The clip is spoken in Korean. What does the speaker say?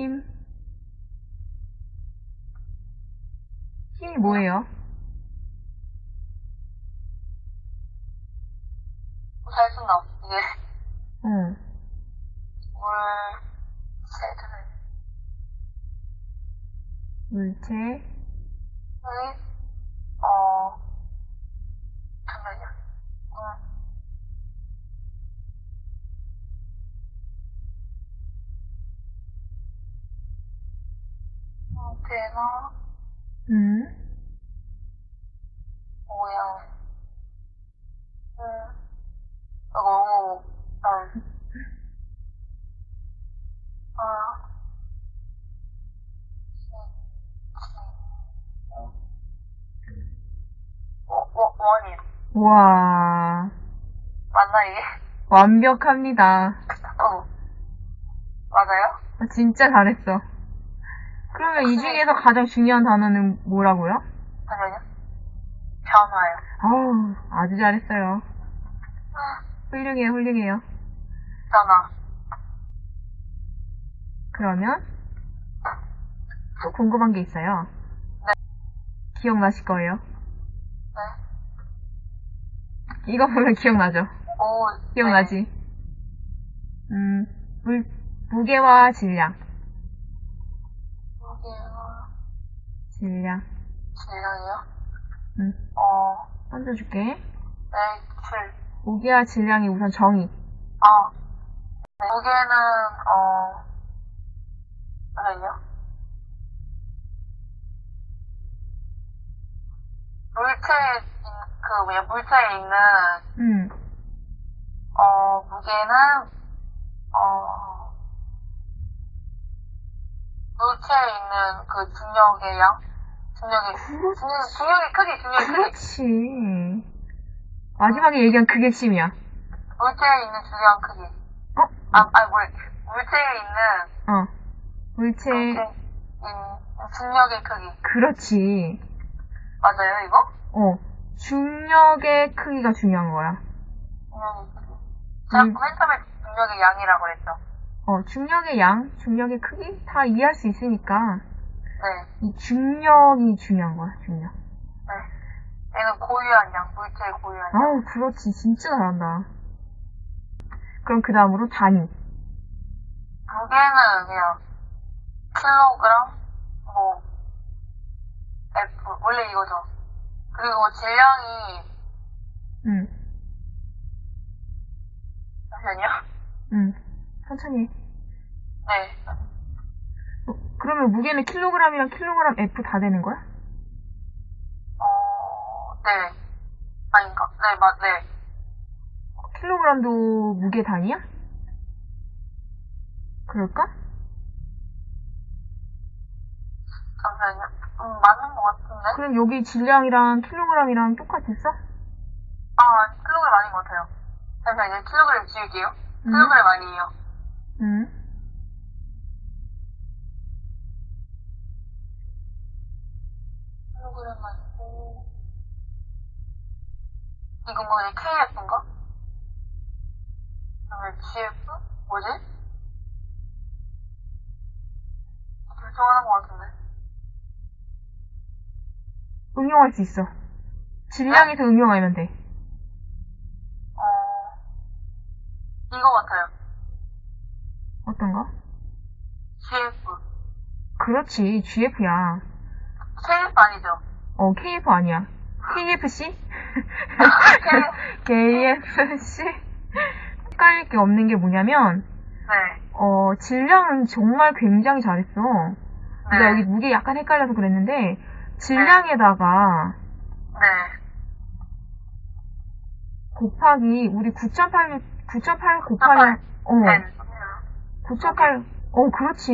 힘. 힘이 뭐예요? 잘 쓴다. 이게 어. 물 세트는 물체, 의 어 잠깐만요. 음. 음, 모양. 음. 아, 너무 음. 아. 워, 워, 원인. 와, 맞나, 이게? 완벽합니다. 어. 맞아요? 아, 진짜 잘했어. 그러면 이 중에서 가장 중요한 단어는 뭐라고요? 잠깐만요. 변화요. 아우, 아주 잘했어요. 훌륭해요, 훌륭해요. 변화. 그러면 또 궁금한 게 있어요. 네. 기억나실 거예요. 네. 이거 보면 기억나죠? 오. 기억나지? 음, 물, 무게와 질량. 무게와 질량. 질량이요? 음, 어, 던져줄게. 네, 질. 무게와 질량이 우선 정의. 아. 네. 무게는, 어, 잠깐만요. 물체, 그, 뭐냐, 물체에 있는, 음, 어, 무게는, 어, 물체에 있는 그 중력의 양? 중력의, 중, 중력의 크기, 중력의 크기. 그렇지. 마지막에 얘기한 그게 핵심이야. 물체에 있는 중력 크기. 어? 아, 아니, 물, 물체에 있는, 어. 물체, 물체, 인, 중력의 크기. 그렇지. 맞아요, 이거? 어. 중력의 크기가 중요한 거야. 중력의 크기. 제가 음. 맨 처음에 중력의 양이라고 그랬죠. 어, 중력의 양, 중력의 크기 다 이해할 수 있으니까 네, 이 중력이 중요한 거야, 중력. 네. 얘는 고유한 양, 물체의 고유한 양. 아우, 그렇지. 진짜 잘한다. 그럼 그 다음으로 단위. 무게는 그냥 킬로그램, 뭐, F, 원래 이거죠. 그리고 질량이, 응, 잠시만요. 응. 천천히 해. 네. 어, 그러면 무게는 킬로그램이랑 킬로그램 F 다 되는 거야? 어, 네. 아닌가? 네, 맞, 네. 킬로그램도 무게 단위야? 그럴까? 잠시만요. 음, 맞는 것 같은데? 그럼 여기 질량이랑 킬로그램이랑 똑같았어? 아, 킬로그램 아닌 것 같아요. 잠시만요. 킬로그램 지울게요. 음. 킬로그램 아니에요. 응. 아니고. 이거 뭐지? KF인가? 그다음에 GF? 뭐지? 결정하는 것 같은데. 응용할 수 있어. 질량에서 응용하면 돼. 어, 이거 같아요. 어떤 거? GF. 그렇지, GF야. KF 아니죠? 어, KF 아니야. KFC? KFC? 헷갈릴 게 없는 게 뭐냐면, 네. 어, 질량은 정말 굉장히 잘했어. 네. 내가 여기 무게 약간 헷갈려서 그랬는데, 질량에다가 네. 곱하기, 우리 9.8, 9.8 곱하기, 어, 10. 9.8, 어, 그렇지.